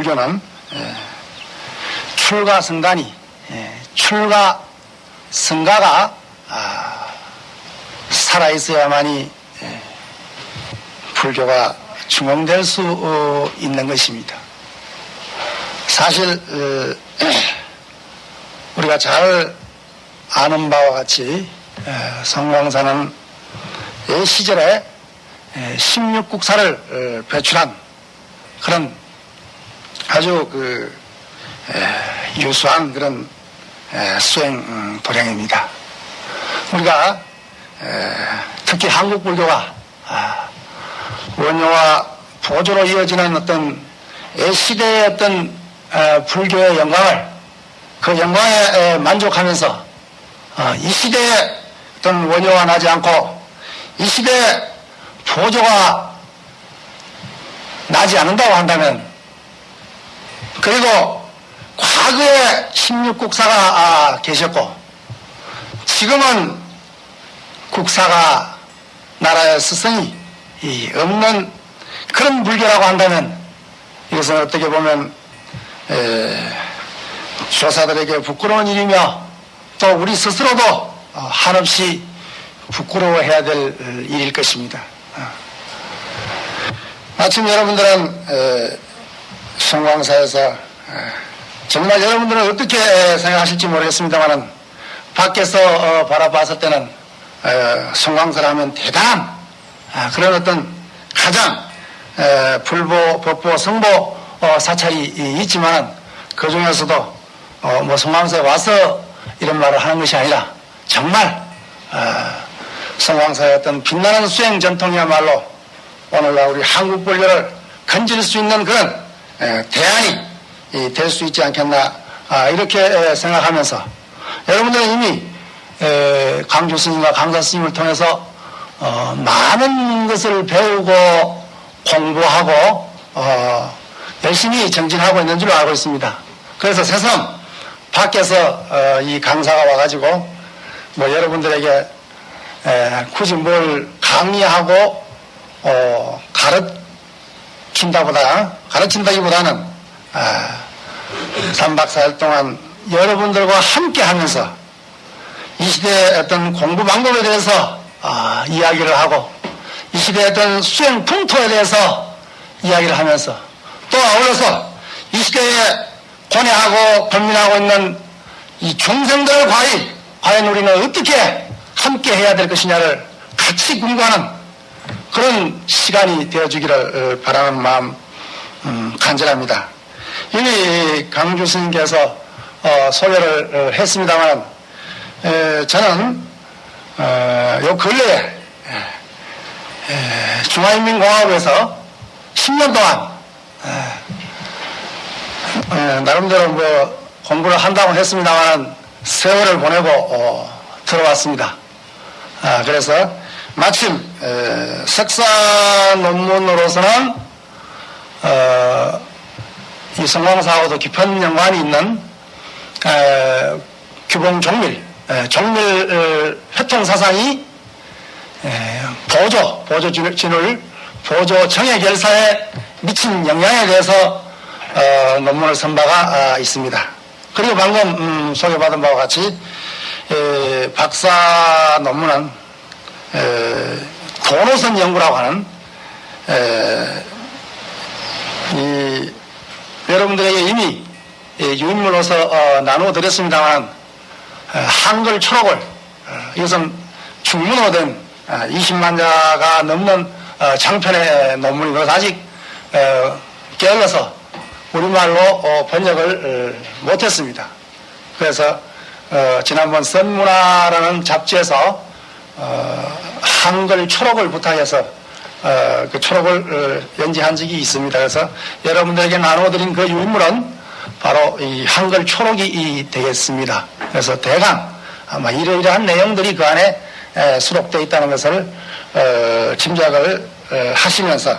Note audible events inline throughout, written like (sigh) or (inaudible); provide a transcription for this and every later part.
어, 불교는 예, 출가 성간이 예, 출가 성가가 아, 살아 있어야만이 예, 불교가 중흥될 수 어, 있는 것입니다. 사실 어, (clears throat) 우리가 잘 아는 바와 같이 에, 성광사는 예 시절에 16국사를 어, 배출한 그런 아주 그 에, 유수한 그런 에, 수행 음, 도량입니다. 우리가 에, 특히 한국 불교가 아, 원효와 보조로 이어지는 어떤 예 시대의 어떤 에, 불교의 영광을 그 영광에 에, 만족하면서 어, 이 시대에 어떤 원효가 나지 않고 이 시대에 보조가 나지 않는다고 한다면 그리고 과거에 16국사가 아, 계셨고 지금은 국사가 나라의 스승이 이 없는 그런 불교라고 한다면 이것은 어떻게 보면 에, 조사들에게 부끄러운 일이며 또 우리 스스로도 어, 한없이 부끄러워해야 될 어, 일일 것입니다. 어. 마침 여러분들은 에, 성광사에서 에, 정말 여러분들은 어떻게 에, 생각하실지 모르겠습니다만은 밖에서 어, 바라봤을 때는 에, 성광사를 하면 대단한 아, 그런 어떤 가장 에, 불보, 법보, 성보 어, 사찰이 있지만 그 중에서도 어, 뭐 성광사에 와서 이런 말을 하는 것이 아니라 정말 어, 성광사의 어떤 빛나는 수행 전통이야말로 오늘날 우리 한국 본료를 건질 수 있는 그런 에, 대안이 될 수 있지 않겠나 아, 이렇게 에, 생각하면서 여러분들은 이미 에, 강주 스님과 강사 스님을 통해서 어, 많은 것을 배우고 공부하고 어, 열심히 정진하고 있는 줄 알고 있습니다. 그래서 새삼 밖에서 어, 이 강사가 와가지고 뭐 여러분들에게 에, 굳이 뭘 강의하고 어, 가르 친다보다 가르친다기보다는 아, 3박 4일 동안 여러분들과 함께 하면서 이 시대의 어떤 공부 방법에 대해서 아, 이야기를 하고 이 시대의 어떤 수행 풍토에 대해서 이야기를 하면서 또 아울러서 이 시대에 고뇌하고 고민하고 있는 이 중생들 과연 우리는 어떻게 함께 해야 될 것이냐를 같이 공부하는 그런 시간이 되어주기를 어, 바라는 마음 음, 간절합니다. 이미 강주 스님께서 어, 소개를 어, 했습니다만 에, 저는 어, 요 근래에 에, 중화인민공화국에서 10년 동안 에, 나름대로 뭐 공부를 한다고 했습니다만 세월을 보내고 어, 들어왔습니다. 아, 그래서 마침 에, 석사 논문으로서는 어, 이 성광사하고도 깊은 연관이 있는 에, 규봉 종밀, 에, 종밀 회통 사상이 에, 보조, 보조 진을 보조 정예 결사에 미친 영향에 대해서 어, 논문을 쓴 바가 아, 있습니다. 그리고 방금 음, 소개받은 바와 같이 에, 박사 논문은 에, 도노선 연구라고 하는 에, 이, 여러분들에게 이미 유인물로서 어, 나누어 드렸습니다만 한글 초록을 어, 이것은 중문으로 된 20만 자가 넘는 어, 장편의 논문이고 아직 게을러서 우리말로 번역을 못했습니다. 그래서 지난번 선문화라는 잡지에서 한글 초록을 부탁해서 그 초록을 연재한 적이 있습니다. 그래서 여러분들에게 나눠드린 그 유인물은 바로 이 한글 초록이 되겠습니다. 그래서 대강 아마 이러이러한 내용들이 그 안에 수록되어 있다는 것을 짐작을 하시면서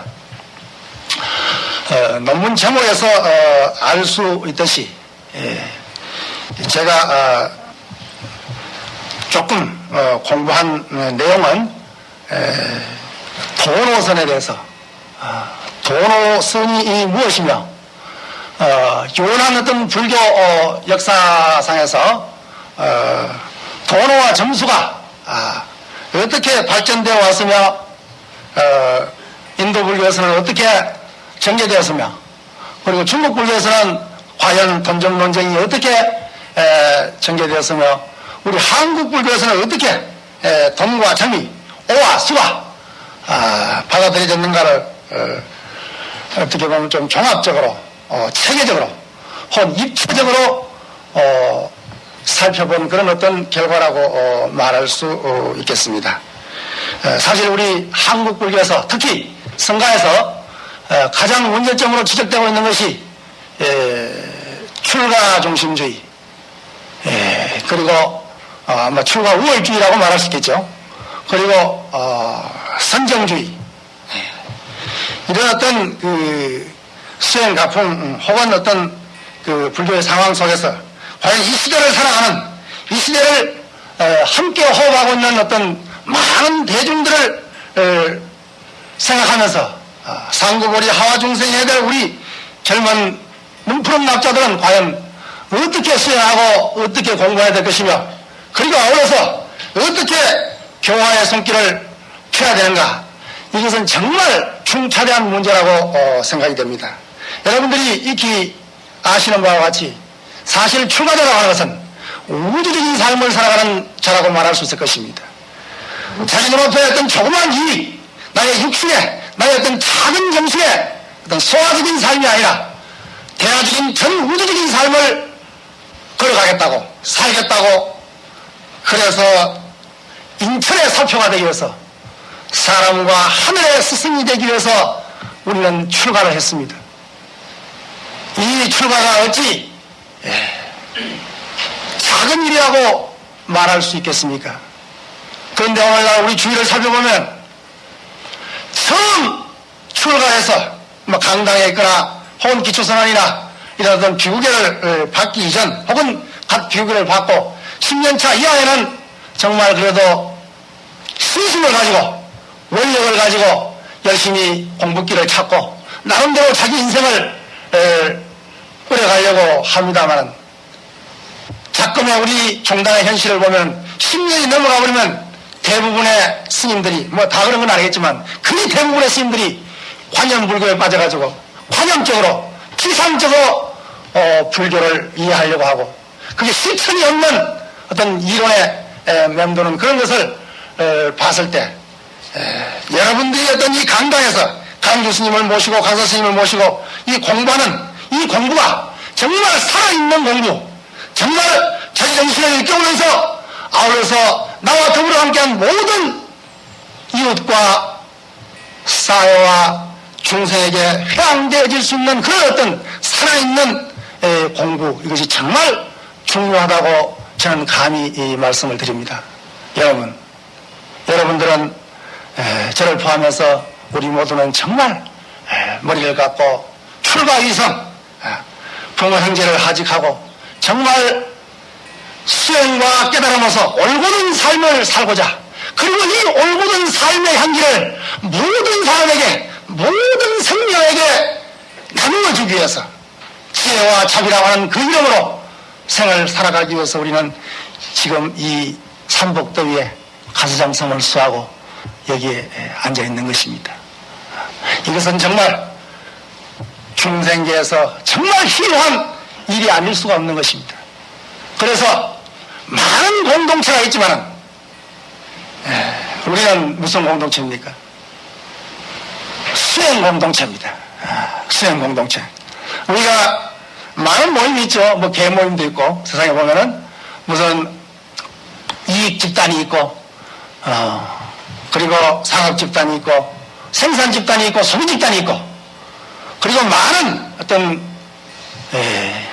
어, 논문 제목에서 어, 알수 있듯이 예, 제가 어, 조금 공부한 내용은 도노선에 대해서 도노선이 무엇이며 어, 유난한 어떤 불교 어, 역사상에서 어, 도노와 점수가 아, 어떻게 발전되어 왔으며 어, 인도 불교에서는 어떻게 전개되었으며 그리고 중국 불교에서는 과연 돈점 논쟁이 어떻게 에, 전개되었으며 우리 한국 불교에서는 어떻게 에, 돈과 정의, 오와 수가 아, 받아들여졌는가를 어, 어떻게 보면 좀 종합적으로 어, 체계적으로 혹은 입체적으로 어, 살펴본 그런 어떤 결과라고 어, 말할 수 어, 있겠습니다. 어, 사실 우리 한국 불교에서 특히 성가에서 어, 가장 문제점으로 지적되고 있는 것이 에, 출가 중심주의 에, 그리고 어, 아마 출가 우월주의라고 말할 수 있겠죠. 그리고 어, 선정주의 이런 어떤 그 수행 가풍 음, 혹은 어떤 그 불교의 상황 속에서 과연 이 시대를 살아가는 이 시대를 어, 함께 호흡하고 있는 어떤 많은 대중들을 어, 생각하면서 어, 상구보리 하와 중생에 될 우리 젊은 눈푸른 납자들은 과연 어떻게 수행하고 어떻게 공부해야 될 것이며 그리고 아울러서 어떻게 교화의 손길을 펴야 되는가 이것은 정말 중차대한 문제라고 어, 생각이 됩니다. 여러분들이 익히 아시는 바와 같이 사실 출가자라고 하는 것은 우주적인 삶을 살아가는 자라고 말할 수 있을 것입니다. 자기 눈앞에 어떤 조그만 이익, 나의 육신에, 나의 어떤 작은 정신에 어떤 소화적인 삶이 아니라 대화적인 전 우주적인 삶을 걸어가겠다고, 살겠다고, 그래서 인천의 사표가 되기 위해서 사람과 하늘의 스승이 되기 위해서 우리는 출가를 했습니다. 이 출가가 어찌 예, 작은 일이라고 말할 수 있겠습니까? 그런데 오늘날 우리 주위를 살펴보면 처음 출가해서 뭐 강당에 있거나 혹은 기초선언이나 어떤 비구계를 받기 이전 혹은 각 비구계를 받고 10년차 이하에는 정말 그래도 신심을 가지고 원력을 가지고 열심히 공부길을 찾고 나름대로 자기 인생을 꾸려가려고 합니다만 자꾸만 우리 종단의 현실을 보면 10년이 넘어가 버리면 대부분의 스님들이 뭐 다 그런 건 아니겠지만 거의 대부분의 스님들이 관념불교에 빠져가지고 관념적으로 기상적으로 어, 불교를 이해하려고 하고 그게 실천이 없는 어떤 이론에 에, 맴도는 그런 것을 에, 봤을 때 에, 여러분들이 어떤 이 강당에서 강주 스님을 모시고 강사 스님을 모시고 이 공부하는 이 공부가 정말 살아있는 공부 정말 자기 정신을 일깨우면서 아울러서 나와 더불어 함께한 모든 이웃과 사회와 중생에게 회항되어질 수 있는 그런 어떤 살아있는 공부 이것이 정말 중요하다고 저는 감히 이 말씀을 드립니다. 여러분, 여러분들은 저를 포함해서 우리 모두는 정말 머리를 갖고 출가 이성 부모 형제를 하직하고 정말 수행과 깨달음으로서 올곧은 삶을 살고자 그리고 이 올곧은 삶의 향기를 모든 사람에게 모든 생명에게 나누어 주기 위해서 지혜와 자비라고 하는 그 이름으로 생을 살아가기 위해서 우리는 지금 이 삼복더위에 가수장성을 수하고 여기에 앉아 있는 것입니다. 이것은 정말 중생계에서 정말 희한 일이 아닐 수가 없는 것입니다. 그래서 많은 공동체가 있지만 우리는 무슨 공동체입니까? 수행 공동체입니다. 아, 수행 공동체. 우리가 많은 모임이 있죠. 뭐 개 모임도 있고 세상에 보면은 무슨 이익 집단이 있고 어, 그리고 상업 집단이 있고 생산 집단이 있고 소비 집단이 있고 그리고 많은 어떤 에,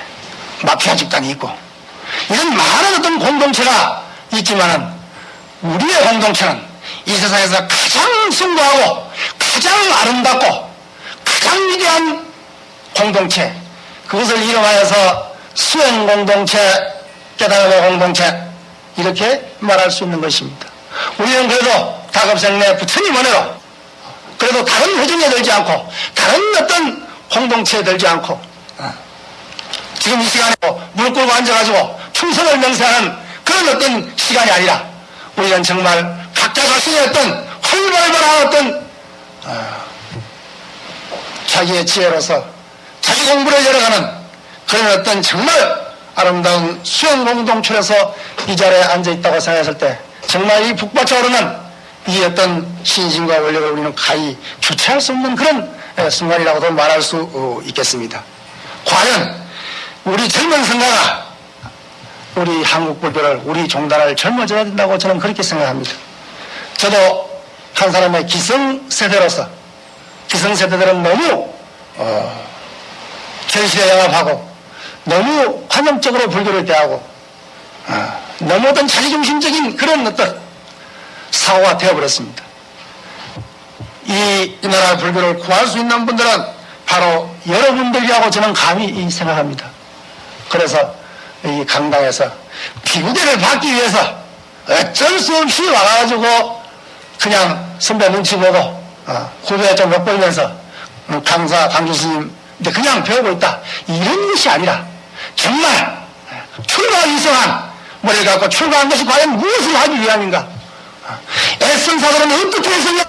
마피아 집단이 있고 이런 많은 어떤 공동체가 있지만은 우리의 공동체는 이 세상에서 가장 숭고하고 가장 아름답고 가장 위대한 공동체 그것을 이름하여서 수행 공동체 깨달음의 공동체 이렇게 말할 수 있는 것입니다. 우리는 그래도 다급생내 부처님 은혜로 그래도 다른 회중에 들지 않고 다른 어떤 공동체에 들지 않고 어, 지금 이 시간에 무릎 꿇고 앉아가지고 충성을 명세하는 그런 어떤 시간이 아니라 우리는 정말 각자 자신의 어떤 활발발한 어떤 어, 자기의 지혜로서 자기 공부를 열어가는 그런 어떤 정말 아름다운 수영 공동체에서 이 자리에 앉아 있다고 생각했을 때 정말 이 북받쳐 오르는 이 어떤 신심과 원력을 우리는 가히 주체할 수 없는 그런 에, 순간이라고도 말할 수 어, 있겠습니다. 과연 우리 젊은 성가가 우리 한국 불교를 우리 종단을 젊어져야 된다고 저는 그렇게 생각합니다. 저도 한 사람의 기성세대로서 기성세대들은 너무 어, 현실에 영합하고 너무 관념적으로 불교를 대하고 어, 너무 어떤 자기중심적인 그런 어떤 사고가 되어버렸습니다. 이, 이 나라 불교를 구할 수 있는 분들은 바로 여러분들이라고 저는 감히 생각합니다. 그래서 이 강당에서 비구대를 받기 위해서 어쩔 수 없이 와가지고 그냥 선배 눈치 보고 어, 후배 좀 엿보면서 음, 강사 강주 스님 이제 그냥 배우고 있다. 이런 것이 아니라 정말 출가 이성한 머리를 갖고 출가한 것이 과연 무엇을 하기 위함인가? 어, 애쓴 사들은 어떻게 했으며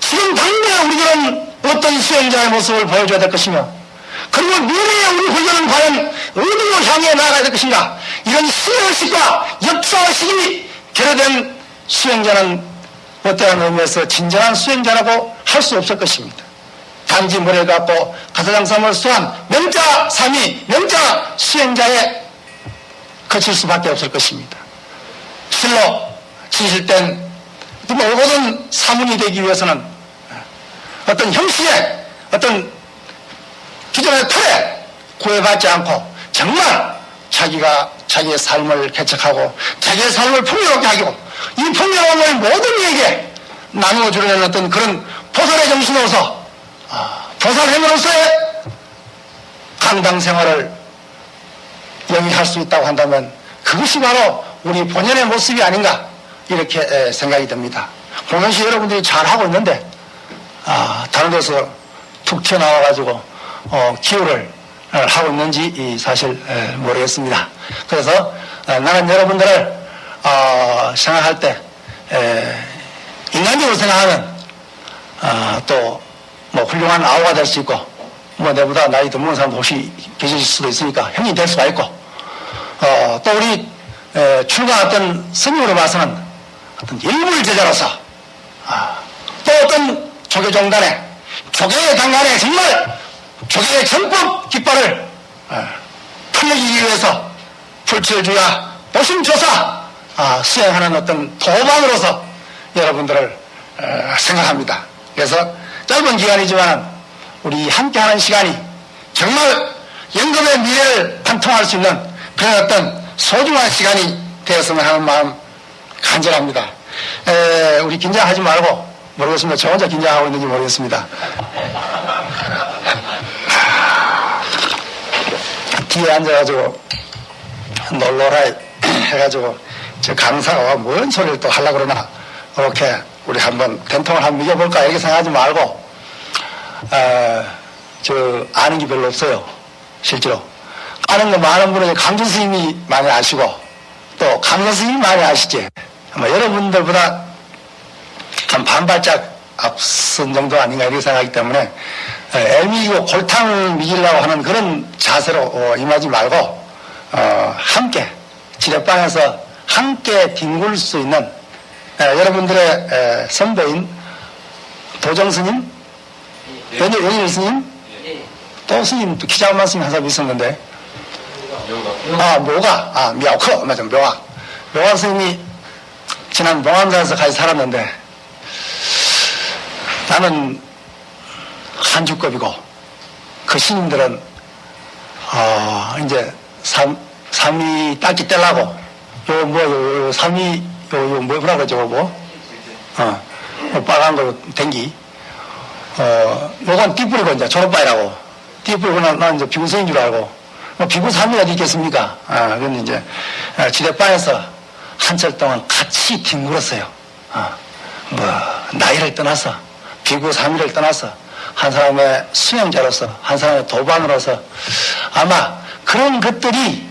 지금 당장에 우리들은 어떤 수행자의 모습을 보여줘야 될 것이며 그리고 미래에 우리 훈련은 과연 어디로 향해 나가야 될 것인가? 이런 수행의식과 역사의식이 결여된 수행자는 어떠한 의미에서 진정한 수행자라고 할 수 없을 것입니다. 단지 머리를 갖고 가사장삼을 수한 명자 삼위 명자 수행자에 거칠 수밖에 없을 것입니다. 실로 진실된 모든 사문이 되기 위해서는 어떤 형식의 어떤 기존의 틀에 구애받지 않고 정말 자기가 자기의 삶을 개척하고 자기의 삶을 풍요롭게 하고 이 풍요로움을 모든 이에게 나누어주려는 어떤 그런 보살의 정신으로서 아, 보살행으로서의 강당 생활을 영위할 수 있다고 한다면 그것이 바로 우리 본연의 모습이 아닌가 이렇게 생각이 듭니다. 공연시 여러분들이 잘하고 있는데 아, 다른 데서 툭 튀어나와가지고 어, 기호를 하고 있는지 사실 모르겠습니다. 그래서 어, 나는 여러분들을 어, 생각할 때 인간적으로 생각하면 어, 또 뭐 훌륭한 아우가 될 수 있고 뭐 내보다 나이 더 먹은 사람 혹시 계실 수도 있으니까 형이 될 수가 있고 또 우리 출가했던 스님으로 봐서는 어떤 일물 제자로서 아, 또 어떤 조계종단에 조계의 당간에 정말 조계의 전법 깃발을 풀리기 위해서 불철주야 보심조사 아, 수행하는 어떤 도방으로서 여러분들을 생각합니다. 그래서 짧은 기간이지만 우리 함께하는 시간이 정말 연금의 미래를 관통할 수 있는 그런 어떤 소중한 시간이 되었으면 하는 마음 간절합니다. 에, 우리 긴장하지 말고 모르겠습니다. 저 혼자 긴장하고 있는지 모르겠습니다. 뒤에 앉아가지고 놀러라 해가지고 저 강사가 뭔 소리를 또 하려고 그러나 이렇게 우리 한번 된통을 한번 이겨볼까? 이렇게 생각하지 말고 어, 저 아는 게 별로 없어요. 실제로. 아는 거 많은 분은 강준 스님이 많이 아시고 또 강선 스님이 많이 아시지? 아마 여러분들보다 한 반발짝 앞선 정도 아닌가 이렇게 생각하기 때문에 애미고 골탕을 미기려고 하는 그런 자세로 어, 임하지 말고 어, 함께 지뢰방에서 함께 뒹굴 수 있는 에, 여러분들의 에, 선배인 도정 스님, 네. 연일, 연일 스님, 네. 또 스님, 또 기자 말씀 한 사람 있었는데, 아, 묘가, 아, 묘커, 맞아, 묘가. 묘가 스님이 지난 봉암산에서 같이 살았는데, 나는 한주급이고, 그 스님들은, 어, 이제, 삼, 삼위 딱지 떼려고, 요, 뭐, 요, 요, 삼 위, 요, 요, 뭐라 그러죠, 뭐? 어, 뭐 빨간 거, 댕기. 어, 요건 띠뿌리고, 이제, 졸업바이라고. 띠뿌리고, 난, 난 이제 비구생인 줄 알고. 뭐, 비구 어디 있겠습니까? 아, 근데 이제, 아, 지대바에서 한철 동안 같이 뒹굴었어요. 어, 뭐, 나이를 떠나서, 비구 3일을 떠나서 한 사람의 수행자로서 한 사람의 도반으로서 아마 그런 것들이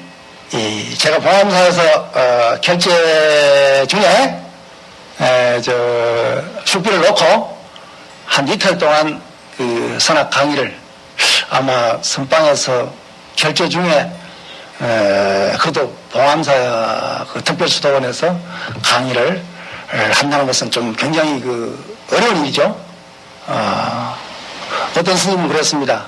이 제가 보험사에서 어, 결제 중에 에, 저 숙비를 놓고 한 이틀 동안 그 선악 강의를 아마 선방에서 결제 중에 에, 그래도 보험사 그 특별수도원에서 강의를 에, 한다는 것은 좀 굉장히 그 어려운 일이죠. 어, 어떤 스님은 그랬습니다.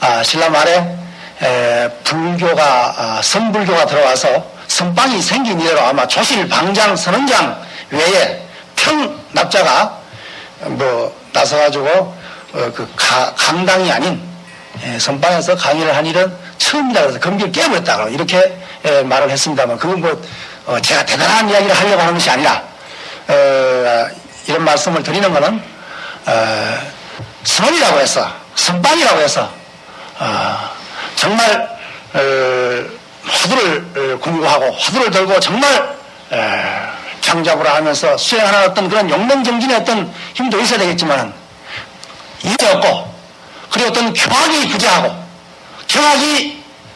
아, 신라 말에 에, 불교가 아, 선불교가 들어와서 선방이 생긴 이래로 아마 조실 방장 선원장 외에 평 납자가 뭐 나서가지고 어, 그 가- 강당이 아닌 예, 선방에서 강의를 한 일은 처음이다 그래서 금기를 깨버렸다 이렇게 예, 말을 했습니다만 그건 뭐 어, 제가 대단한 이야기를 하려고 하는 것이 아니라 어, 이런 말씀을 드리는 것은 어, 선이라고 해서 선방이라고 해서 어, 정말 어, 화두를 어, 공부하고 화두를 들고 정말 에, 장잡으라 하면서 수행하는 어떤 그런 용맹정진의 어떤 힘도 있어야 되겠지만 이게 없고 그리고 어떤 경악이 부재하고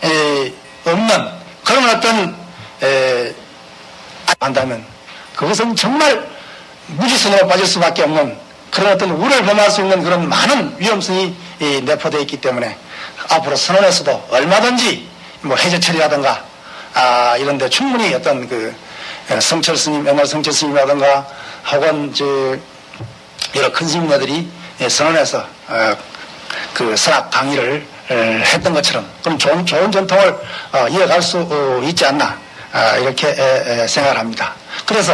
에, 없는 그런 어떤 에, 한다면 그것은 정말 무지선으로 빠질 수밖에 없는 그런 어떤 우를 범할 수 있는 그런 많은 위험성이 이, 내포되어 있기 때문에 앞으로 선언에서도 얼마든지 뭐 해제 처리라든가 아, 이런데 충분히 어떤 그 에, 성철 스님, 옛날 성철 스님이라든가 혹은 저 여러 큰 스님네들이 예, 선언해서 어, 그 선악 강의를 에, 했던 것처럼 그럼 좋은, 좋은 전통을 어, 이어갈 수 어, 있지 않나 아, 이렇게 에, 에, 생각을 합니다. 그래서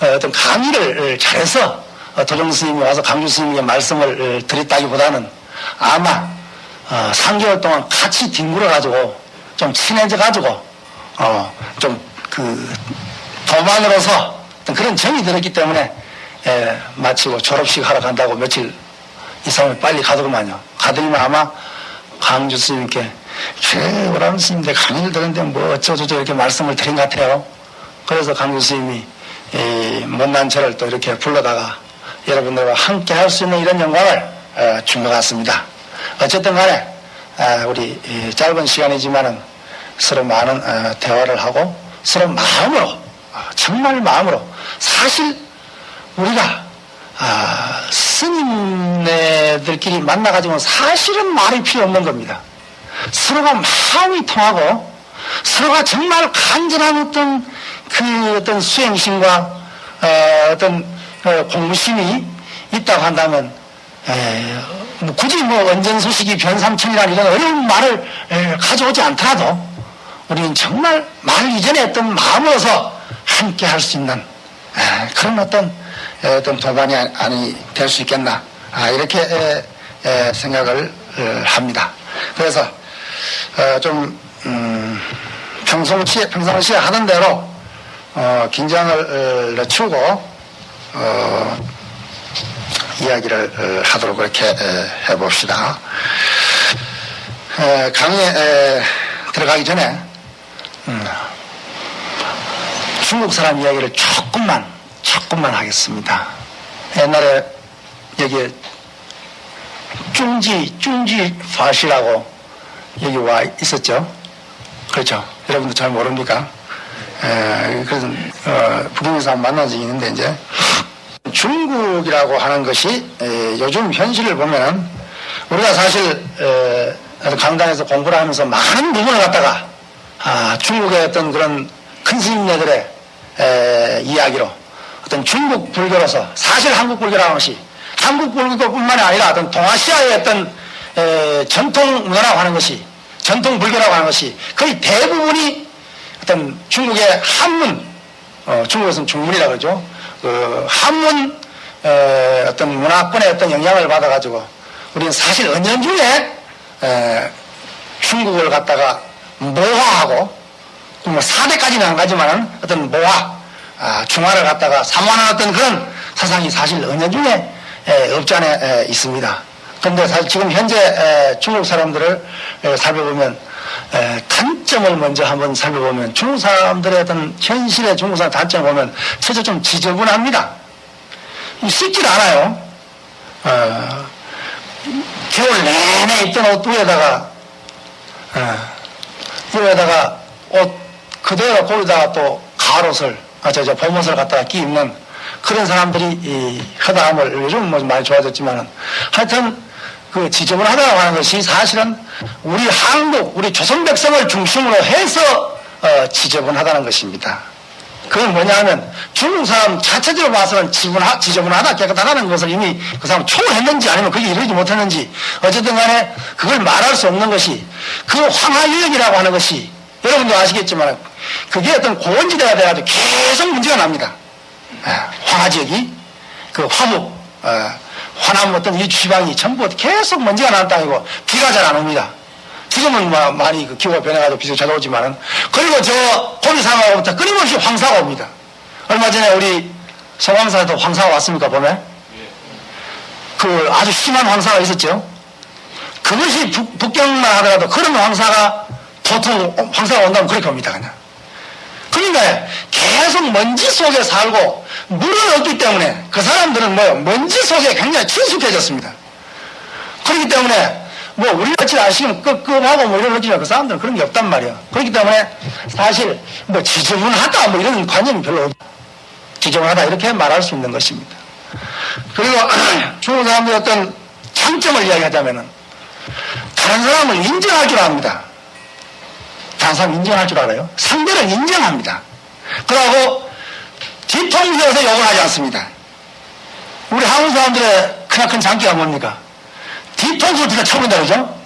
어, 어떤 강의를 잘해서 어, 도정 스님이 와서 강주 스님에게 말씀을 어, 드렸다기보다는 아마 어, 3개월 동안 같이 뒹굴어 가지고 좀 친해져 가지고 어, 좀그 도만으로서 그런 정이 들었기 때문에 에, 마치고 졸업식 하러 간다고 며칠 이상을 빨리 가더구만요. 가더니만 아마 강주 스님께 최오람 스님들 강의를 들었는데 뭐 어쩌고저쩌고 이렇게 말씀을 드린 것 같아요. 그래서 강주 스님이 이 못난 저를 또 이렇게 불러다가 여러분들과 함께 할 수 있는 이런 영광을 어, 준것 같습니다. 어쨌든 간에 아, 우리 이 짧은 시간이지만은 서로 많은 어, 대화를 하고 서로 마음으로 어, 정말 마음으로 사실 우리가 아, 스님네들끼리 만나가지고 사실은 말이 필요 없는 겁니다. 서로가 마음이 통하고 서로가 정말 간절한 어떤 그 어떤 수행심과 어, 떤 공무심이 있다고 한다면 에, 뭐 굳이 뭐 언전 소식이 변삼천이라는 이런 어려운 말을 에, 가져오지 않더라도 우리는 정말 말 이전에 어떤 마음으로서 함께 할 수 있는 에, 그런 어떤 에, 어떤 도반이 아니 될 수 있겠나 아, 이렇게 생각을 어, 합니다. 그래서 어, 좀 음, 평상시에 평상시에 하는 대로 어, 긴장을 어, 늦추고 어, 이야기를 어, 하도록 그렇게 에, 해봅시다. 에, 강의에 에, 들어가기 전에 음, 중국 사람 이야기를 조금만 조금만 하겠습니다. 옛날에 여기 중지 중지 파시라고 여기 와 있었죠. 그렇죠. 여러분도 잘 모릅니까? 에, 그래서 어, 북경에서 만난 적이 있는데 이제 중국이라고 하는 것이 에, 요즘 현실을 보면 우리가 사실 에, 강당에서 공부를 하면서 많은 부분을 갖다가 아, 중국의 어떤 그런 큰 스님네들의 에, 이야기로 어떤 중국 불교로서 사실 한국 불교라는 것이 한국 불교뿐만이 아니라 어떤 동아시아의 어떤 에, 전통 문화라고 하는 것이 전통 불교라고 하는 것이 거의 대부분이 어떤 중국의 한문, 어, 중국에서는 중문이라 그러죠. 그 한문 에, 어떤 문화권의 어떤 영향을 받아가지고 우리는 사실 은연 중에 에, 중국을 갖다가 모화하고 뭐 사대까지는 안 가지만은 어떤 모화, 아, 중화를 갖다가 사모하는 어떤 그런 사상이 사실 은연 중에 에, 없지 않아 에, 있습니다. 그런데 사실 지금 현재 에, 중국 사람들을 에, 살펴보면 에, 단점을 먼저 한번 살펴보면 중국 사람들의 어떤 현실의 중국 사람 단점을 보면 첫째 좀 지저분합니다. 씻질 않아요. 어, 겨울 내내 입던 옷 위에다가 어, 위에다가 옷 그대로 거기다가 또 가을옷을 아, 저, 저 봄옷을 갖다가 끼 입는 그런 사람들이 이 허다함을 요즘 뭐 많이 좋아졌지만은 하여튼 그 지저분하다고 하는 것이 사실은 우리 한국 우리 조선 백성을 중심으로 해서 어, 지저분하다는 것입니다. 그건 뭐냐 하면 중국 사람 자체적으로 봐서는 지저분하, 지저분하다 깨끗하다는 것을 이미 그 사람 초월했는지 아니면 그게 이루지 못했는지 어쨌든 간에 그걸 말할 수 없는 것이 그 황하유역이라고 하는 것이 여러분도 아시겠지만 그게 어떤 고원지대가 돼가지고 계속 문제가 납니다. 아, 황하 지역이 그 화목, 어, 화남 어떤 이 지방이 전부 계속 먼지가 땅이고 비가 잘 안 옵니다. 지금은 뭐 많이 그 기후가 변해가지고 비도 찾아오지만은 그리고 저 고비 상하고부터 끊임없이 황사가 옵니다. 얼마 전에 우리 서광사에도 황사가 왔습니까 봄에? 그 아주 심한 황사가 있었죠. 그것이 북, 북경만 하더라도 그런 황사가 보통 황사가 온다면 그렇게 옵니다 그냥. 그러니까 계속 먼지 속에 살고 물은 없기 때문에 그 사람들은 뭐요 먼지 속에 굉장히 친숙해졌습니다. 그렇기 때문에 뭐 우리 같이 아시면 끄급하고 뭐 이런 거지만 그 사람들은 그런 게 없단 말이야. 그렇기 때문에 사실 뭐 지저분하다 뭐 이런 관념이 별로 없. 지저분하다 이렇게 말할 수 있는 것입니다. 그리고 (clears throat) 중국 사람들의 어떤 장점을 이야기하자면은 다른 사람을 인정할 줄 압니다. 다른 사람 인정할 줄 알아요. 상대를 인정합니다. 그러고 뒤통수에서 욕을 하지 않습니다. 우리 한국 사람들의 크나큰 장기가 뭡니까? 뒤통수를 뒤가 쳐본다 그러죠?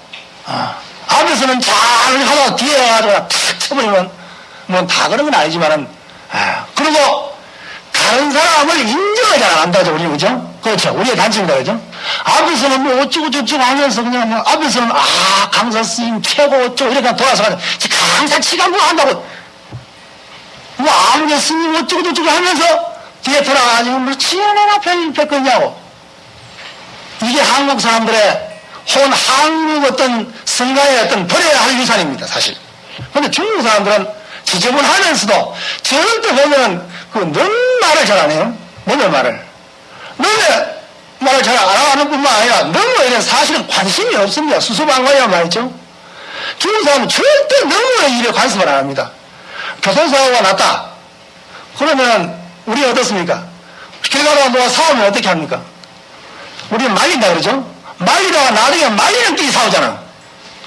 아, 앞에서는 잘 하다가 뒤에 가가지고 탁 쳐버리면 뭐 다 그런 건 아니지만은 아, 그리고 다른 사람을 인정을 잘 안 한다죠 우리 그죠? 그렇죠 우리의 단점이다 그죠? 앞에서는 뭐 어쩌고 저쩌고 하면서 그냥 뭐 앞에서는 아 강사 스님 최고 어쩌고 이렇게 돌아서 가지고 강사 치가 뭐 한다고 뭐 아무개 스님 어쩌고 저쩌고 하면서 뒤에 돌아가가지고 뭐 지연해나 편집했겠냐고 이게 한국 사람들의 혹은 한국 어떤 성가의 어떤 버려야 할 유산입니다, 사실. 근데 중국 사람들은 지저분하면서도 절대 보면은 그넌 말을 잘 안 해요. 너의 말을. 너의 말을 잘 안 하는 뿐만 아니라 너무 이런 사실은 관심이 없습니다. 수수방관이란 말이죠. 중국 사람은 절대 너무의 일에 관심을 안 합니다. 교통사고가 났다. 그러면 우리 어떻습니까? 길 가다가 누가 사오면 어떻게 합니까? 우리는 말린다 그러죠? 말리다가 나중에 말리는 끼리 싸우잖아.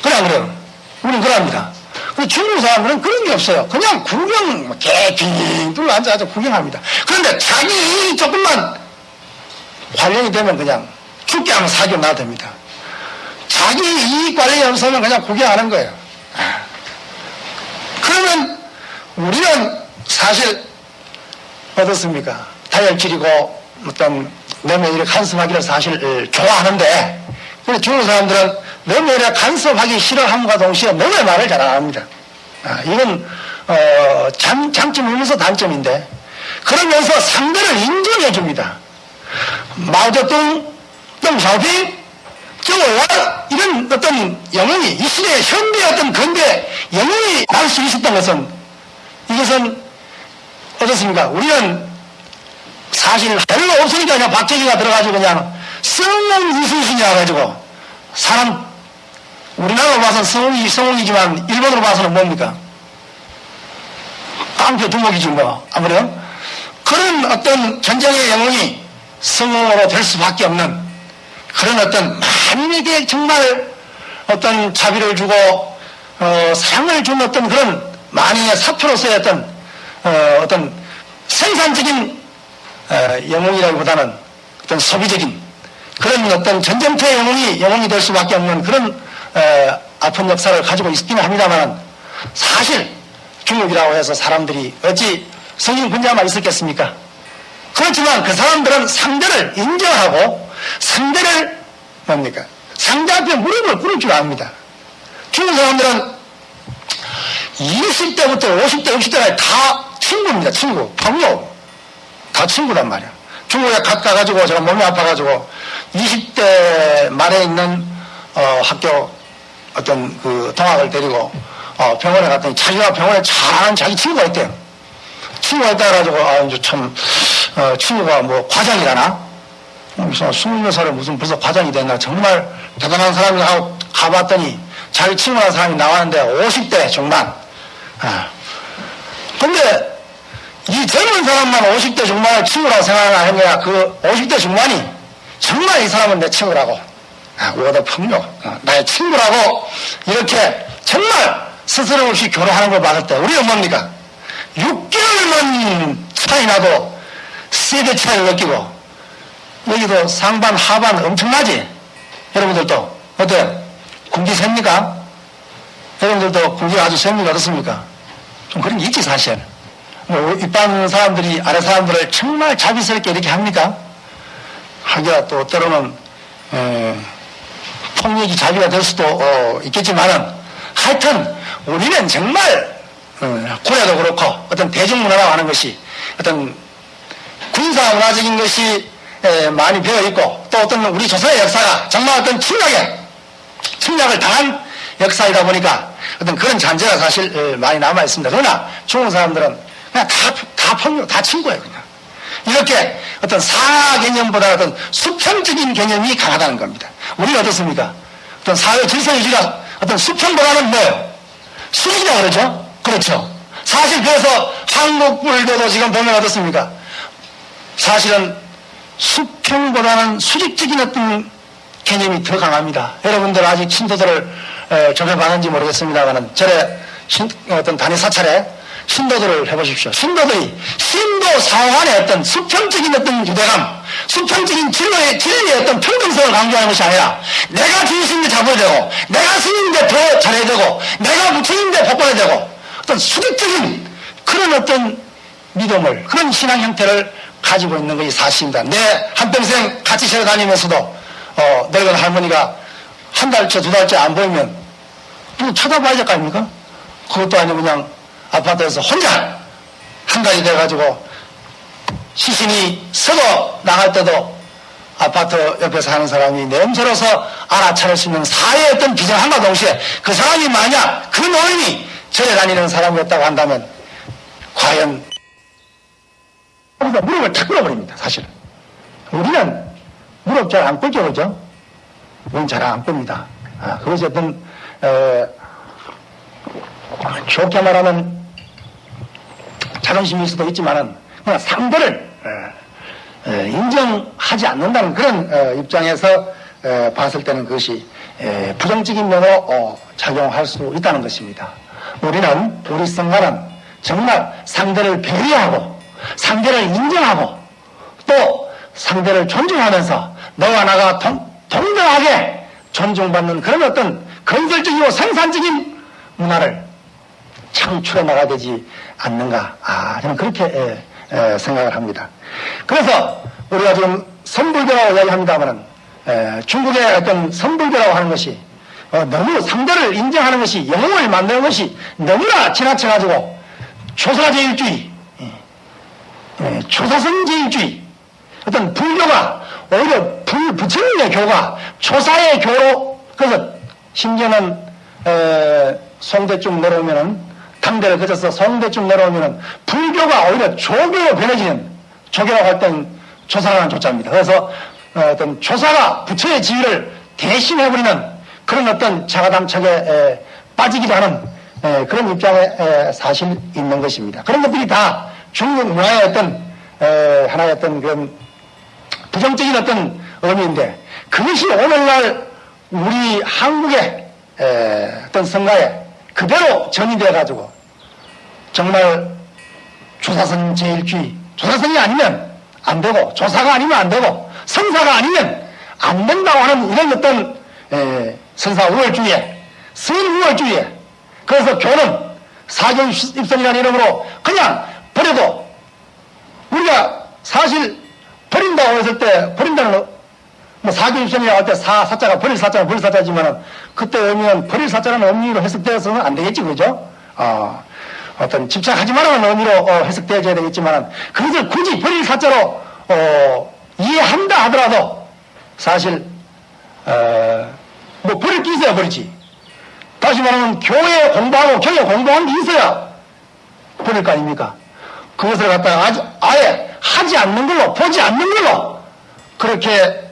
그래, 안 그래요? 우리는 그럽니다. 근데 중국 사람들은 그런 게 없어요. 그냥 구경, 뭐 개핑 둘러 앉아서 구경합니다. 그런데 자기 조금만 관련이 되면 그냥 죽게 하면 사교 놔둡니다. 자기 이익 관련이 없으면 그냥 구경하는 거예요. 아. 그러면 우리는 사실 어떻습니까? 다혈질이고 어떤 이렇게 간섭하기를 사실 좋아하는데 근데 중국 사람들은 이렇게 간섭하기 싫어함과 동시에 너무 말을 잘 안 합니다. 아, 이건 어, 장, 장점이면서 단점인데 그러면서 상대를 인정해 줍니다. 마오쩌둥, 덩샤오핑, 저월 이런 어떤 영웅이 이 시대의 현대 어떤 근대 영웅이 날 수 있었던 것은 이것은 어떻습니까? 우리는 사실 별로 없으니까 그냥 박재기가 들어가지고 그냥 성공 이순신이라 가지고 사람 우리나라로 봐서는 성공이 성공이지만 일본으로 봐서는 뭡니까? 깡표 두목이지 뭐 아무래도 그런 어떤 전쟁의 영웅이 성공으로 될 수밖에 없는 그런 어떤 만민에게 정말 어떤 자비를 주고 어, 사랑을 준 어떤 그런 만인의 사표로서의 어떤 어, 어떤 생산적인 어, 영웅이라기보다는 어떤 소비적인 그런 어떤 전쟁터의 영웅이 영웅이 될 수밖에 없는 그런 어, 아픈 역사를 가지고 있기는 합니다만 사실 중국이라고 해서 사람들이 어찌 성인 분자만 있었겠습니까? 그렇지만 그 사람들은 상대를 인정하고 상대를 뭡니까? 상대 앞에 무릎을 꿇을 줄 압니다. 중국 사람들은 20대부터 50대, 60대까지 다 친구입니다. 친구,朋友. 다 친구란 말이야. 중국에 가, 가가지고 제가 몸이 아파가지고 20대 말에 있는 어, 학교 어떤 그 동학을 데리고 어, 병원에 갔더니 자기가 병원에 잘하는 자기 친구가 있대요. 친구가 있다 그래가지고 아 이제 참 어, 친구가 뭐 과장이라나 무슨 스물 몇 살에 무슨 벌써 과장이 됐나 정말 대단한 사람이 하고 가봤더니 자기 친구한 사람이 나왔는데 50대 중반. 아. 근데 이 젊은 사람만 50대 중반을 친구라고 생각하는 거야. 그 50대 중반이 정말 이 사람은 내 친구라고. 아, 오다 폭력. 어, 나의 친구라고 이렇게 정말 스스럼 없이 교류하는 걸 봤을 때 우리가 뭡니까? 6개월만 차이 나도 세대 차이를 느끼고 여기도 상반 하반 엄청나지? 여러분들도 어때요? 군기 셉니까? 여러분들도 군기가 아주 셉니까? 어떻습니까? 좀 그런 게 있지 사실. 뭐 일반 사람들이 아래 사람들을 정말 자비스럽게 이렇게 합니까? 하기야 또 때로는 에, 폭력이 자비가 될 수도 어, 있겠지만은 하여튼 우리는 정말 어, 고려도 그렇고 어떤 대중문화라고 하는 것이 어떤 군사문화적인 것이 에, 많이 배어 있고 또 어떤 우리 조선의 역사가 정말 어떤 침략에 침략을 당한 역사이다 보니까 어떤 그런 잔재가 사실 에, 많이 남아 있습니다. 그러나 중국 사람들은 그냥 다, 다 폭력, 다 친구예요, 그냥. 이렇게 어떤 사하 개념보다 어떤 수평적인 개념이 강하다는 겁니다. 우리는 어떻습니까? 어떤 사회 질서 유지가 어떤 수평보다는 뭐예요? 수직이라 그러죠? 그렇죠. 사실 그래서 한국 불교도 지금 보면 어떻습니까? 사실은 수평보다는 수직적인 어떤 개념이 더 강합니다. 여러분들 아직 신도들을 에, 접해봤는지 모르겠습니다만은 절에 신, 어떤 단위 사찰에 신도들을 해보십시오. 신도들이 신도 사관의 어떤 수평적인 어떤 유대감, 수평적인 진로의, 진리의 어떤 평등성을 강조하는 것이 아니라 내가 주인인데 잡아야 되고, 내가 스님인데 더 잘해야 되고, 내가 부처인데 복받아야 되고, 어떤 수직적인 그런 어떤 믿음을, 그런 신앙 형태를 가지고 있는 것이 사실입니다. 내 한평생 같이 세워 다니면서도, 어, 늙은 할머니가 한 달째, 두 달째 안 보이면, 뭐 쳐다봐야 될 거 아닙니까? 그것도 아니고 그냥 아파트에서 혼자 한 가지 돼가지고 시신이 서고 나갈 때도 아파트 옆에 사는 사람이 냄새로서 알아차릴 수 있는 사회의 어떤 비전함과 동시에 그 사람이 만약 그 노인이 절에 다니는 사람이었다고 한다면 과연 우리가 무릎을 탁 꿇어버립니다 사실은 우리는 무릎 잘 안 꿇죠 그죠? 우리는 잘안 꿇습니다 아, 그것이 어떤 에, 좋게 말하면 자존심일 수도 있지만은 그냥 상대를 에, 에, 인정하지 않는다는 그런 어, 입장에서 에, 봤을 때는 그것이 에, 부정적인 면으로 어, 작용할 수 있다는 것입니다. 우리는 우리 성가는 정말 상대를 배려하고 상대를 인정하고 또 상대를 존중하면서 너와 나가 동, 동등하게 존중받는 그런 어떤 건설적이고 생산적인 문화를 창출해 나가야 되지 않는가. 아, 저는 그렇게 에, 에, 생각을 합니다. 그래서 우리가 지금 선불교라고 이야기합니다만은 중국의 어떤 선불교라고 하는 것이 어, 너무 상대를 인정하는 것이 영웅을 만드는 것이 너무나 지나쳐가지고 조사제일주의, 예, 예, 조사선제일주의 어떤 불교가 오히려 불, 부처님의 교가 조사의 교로 그래서 심지어는 에, 송대쯤 내려오면은 당대를 거쳐서 송대쯤 내려오면은 불교가 오히려 조교로 변해지는 조교라고 할땐 조사라는 조자입니다. 그래서 어, 어떤 조사가 부처의 지위를 대신해버리는 그런 어떤 자가담착에 에, 빠지기도 하는 에, 그런 입장에 에, 사실 있는 것입니다. 그런 것들이 다 중국 문화의 어떤 에, 하나의 어떤 그런 부정적인 어떤 의미인데 그것이 오늘날 우리 한국의 에, 어떤 성가에 그대로 전이돼 가지고 정말 조사선 제일주의 조사선이 아니면 안 되고 조사가 아니면 안 되고 성사가 아니면 안 된다고 하는 이런 어떤 에, 선사 우월주의에 선 우월주의에 그래서 교는 사견 입성이라는 이름으로 그냥 버려도 우리가 사실 버린다고 했을 때 버린다는 뭐 사견 입성이라고 할때 사, 사자가 버릴 사자가 버릴 사자지만은 그때 의미는 버릴 사자라는 의미로 해석되어서는 안 되겠지 그죠? 어, 어떤 집착하지 말라는 의미로 어, 해석되어져야 되겠지만은 그것을 굳이 버릴 사자로 어, 이해한다 하더라도 사실 어, 뭐 버릴 게 있어야 버리지. 다시 말하면 교회 공부하고 교회 공부한 게 있어야 버릴 거 아닙니까? 그것을 갖다가 아주, 아예 하지 않는 걸로 보지 않는 걸로 그렇게 에,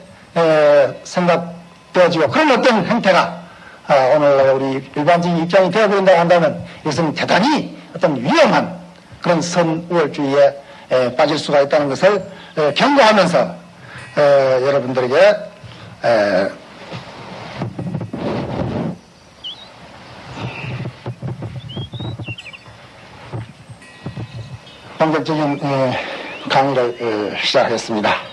생각되어지고 그런 어떤 행태가 아, 오늘 우리 일반적인 입장이 되어버린다고 한다면 이것은 대단히 어떤 위험한 그런 선우월주의에 에, 빠질 수가 있다는 것을 에, 경고하면서 에, 여러분들에게 에, 본격적인 에, 강의를 에, 시작하겠습니다.